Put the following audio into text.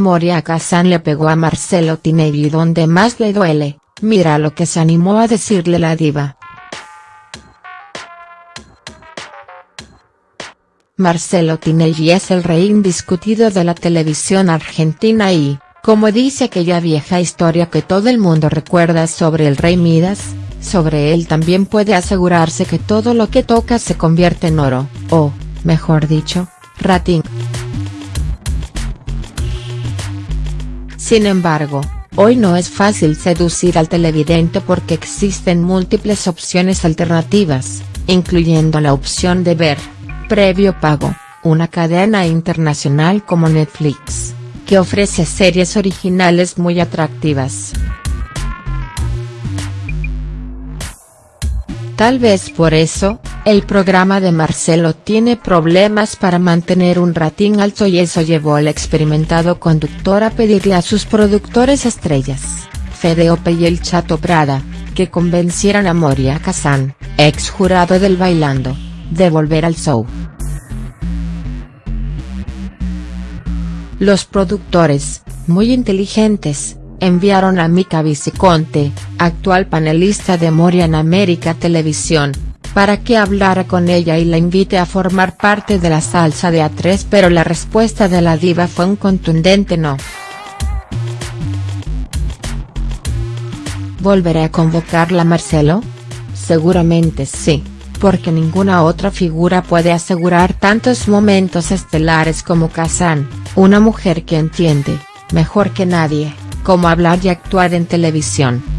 Moria Kazan le pegó a Marcelo Tinelli donde más le duele, mira lo que se animó a decirle la diva. Marcelo Tinelli es el rey indiscutido de la televisión argentina y, como dice aquella vieja historia que todo el mundo recuerda sobre el rey Midas, sobre él también puede asegurarse que todo lo que toca se convierte en oro, o, mejor dicho, rating. Sin embargo, hoy no es fácil seducir al televidente porque existen múltiples opciones alternativas, incluyendo la opción de ver, previo pago, una cadena internacional como Netflix, que ofrece series originales muy atractivas. Tal vez por eso, el programa de Marcelo tiene problemas para mantener un rating alto y eso llevó al experimentado conductor a pedirle a sus productores estrellas, Fede Ope y el Chato Prada, que convencieran a Moria Kazan, ex jurado del Bailando, de volver al show. Los productores, muy inteligentes, enviaron a Mica Viciconte, actual panelista de Moria en América Televisión, para que hablara con ella y la invite a formar parte de la salsa de A3 pero la respuesta de la diva fue un contundente no. ¿Volveré a convocarla Marcelo? Seguramente sí, porque ninguna otra figura puede asegurar tantos momentos estelares como Kazan, una mujer que entiende, mejor que nadie, cómo hablar y actuar en televisión.